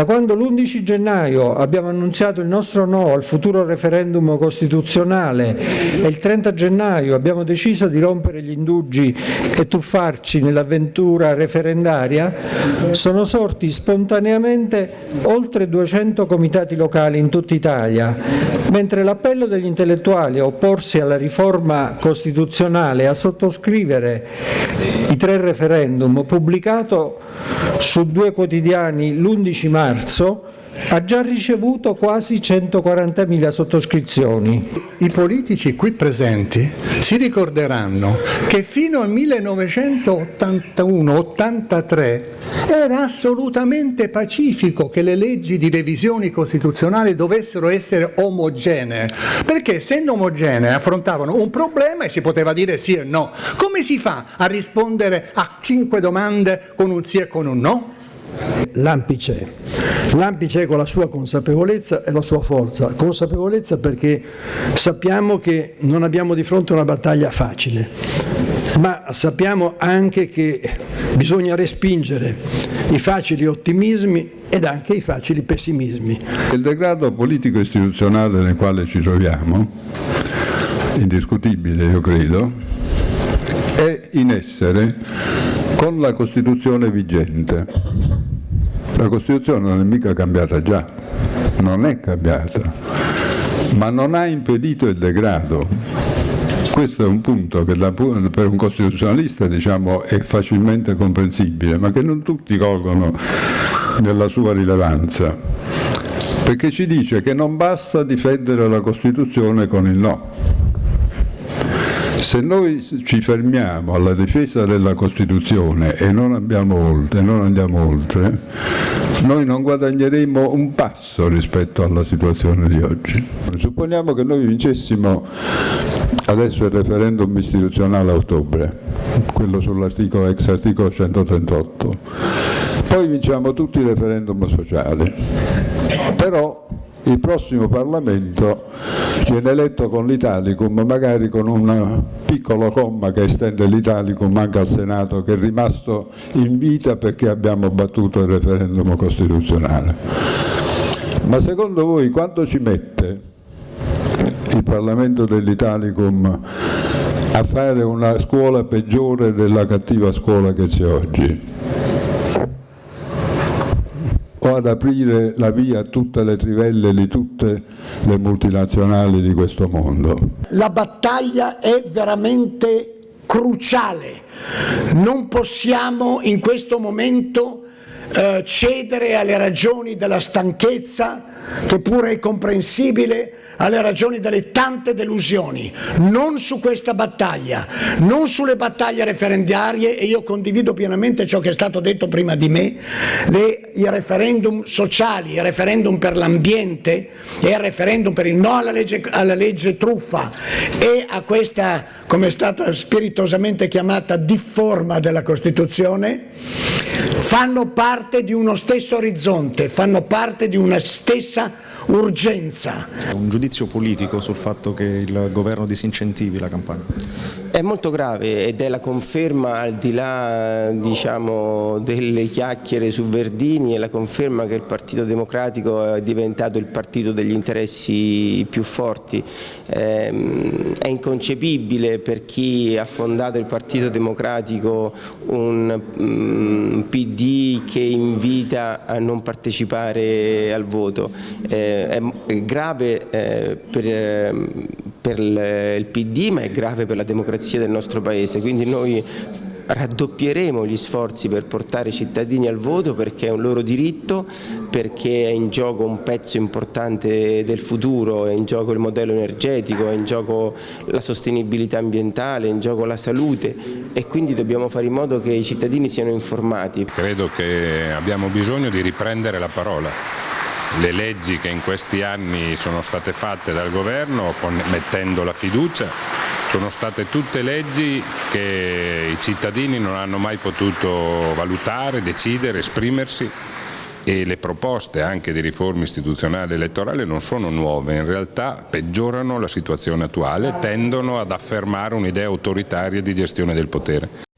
Da quando l'11 gennaio abbiamo annunziato il nostro no al futuro referendum costituzionale e il 30 gennaio abbiamo deciso di rompere gli indugi e tuffarci nell'avventura referendaria, sono sorti spontaneamente oltre 200 comitati locali in tutta Italia, mentre l'appello degli intellettuali a opporsi alla riforma costituzionale e a sottoscrivere i tre referendum pubblicato su due quotidiani l'11 marzo ha già ricevuto quasi 140.000 sottoscrizioni. I politici qui presenti si ricorderanno che fino al 1981-83 era assolutamente pacifico che le leggi di revisioni costituzionali dovessero essere omogenee, perché essendo omogenee affrontavano un problema e si poteva dire sì e no. Come si fa a rispondere a cinque domande con un sì e con un no? L'AMPI c'è, l'AMPI c'è con la sua consapevolezza e la sua forza, consapevolezza perché sappiamo che non abbiamo di fronte una battaglia facile, ma sappiamo anche che bisogna respingere i facili ottimismi ed anche i facili pessimismi. Il degrado politico-istituzionale nel quale ci troviamo, indiscutibile io credo, è in essere con la Costituzione vigente. La Costituzione non è mica cambiata già, non è cambiata, ma non ha impedito il degrado. Questo è un punto che per un costituzionalista diciamo, è facilmente comprensibile, ma che non tutti colgono nella sua rilevanza, perché ci dice che non basta difendere la Costituzione con il no, se noi ci fermiamo alla difesa della Costituzione e non, oltre, non andiamo oltre, noi non guadagneremo un passo rispetto alla situazione di oggi. Supponiamo che noi vincessimo adesso il referendum istituzionale a ottobre, quello sull'articolo ex articolo 138, poi vinciamo tutti i referendum sociali, però il prossimo Parlamento viene eletto con l'Italicum, magari con un piccolo comma che estende l'Italicum anche al Senato che è rimasto in vita perché abbiamo battuto il referendum costituzionale. Ma secondo voi quanto ci mette il Parlamento dell'Italicum a fare una scuola peggiore della cattiva scuola che c'è oggi? O ad aprire la via a tutte le trivelle di tutte le multinazionali di questo mondo. La battaglia è veramente cruciale, non possiamo in questo momento eh, cedere alle ragioni della stanchezza, che pure è comprensibile, alle ragioni delle tante delusioni, non su questa battaglia, non sulle battaglie referendarie e io condivido pienamente ciò che è stato detto prima di me, le, i referendum sociali, il referendum per l'ambiente e il referendum per il no alla legge, alla legge truffa e a questa, come è stata spiritosamente chiamata, difforma della Costituzione, fanno parte di uno stesso orizzonte, fanno parte di una stessa urgenza. Un giudizio politico sul fatto che il governo disincentivi la campagna? È molto grave ed è la conferma al di là diciamo, delle chiacchiere su Verdini, è la conferma che il Partito Democratico è diventato il partito degli interessi più forti. Ehm, è inconcepibile per chi ha fondato il Partito Democratico un mm, PD che invita a non partecipare al voto. Eh, è grave eh, per, per il PD ma è grave per la democrazia del nostro Paese, quindi noi raddoppieremo gli sforzi per portare i cittadini al voto perché è un loro diritto, perché è in gioco un pezzo importante del futuro, è in gioco il modello energetico, è in gioco la sostenibilità ambientale, è in gioco la salute e quindi dobbiamo fare in modo che i cittadini siano informati. Credo che abbiamo bisogno di riprendere la parola le leggi che in questi anni sono state fatte dal governo mettendo la fiducia sono state tutte leggi che i cittadini non hanno mai potuto valutare, decidere, esprimersi e le proposte anche di riforme istituzionali e elettorali non sono nuove, in realtà peggiorano la situazione attuale, tendono ad affermare un'idea autoritaria di gestione del potere.